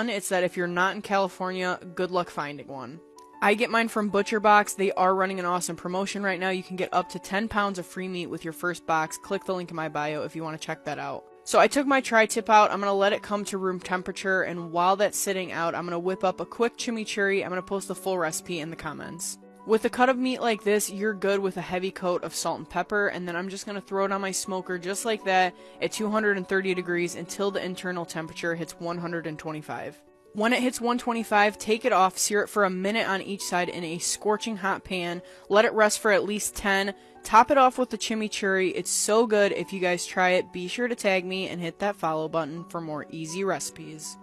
It's that if you're not in California, good luck finding one. I get mine from ButcherBox. They are running an awesome promotion right now. You can get up to 10 pounds of free meat with your first box. Click the link in my bio if you want to check that out. So I took my tri-tip out, I'm going to let it come to room temperature, and while that's sitting out, I'm going to whip up a quick chimichurri. I'm going to post the full recipe in the comments. With a cut of meat like this, you're good with a heavy coat of salt and pepper, and then I'm just going to throw it on my smoker just like that at 230 degrees until the internal temperature hits 125. When it hits 125, take it off, sear it for a minute on each side in a scorching hot pan, let it rest for at least 10, top it off with the chimichurri. It's so good. If you guys try it, be sure to tag me and hit that follow button for more easy recipes.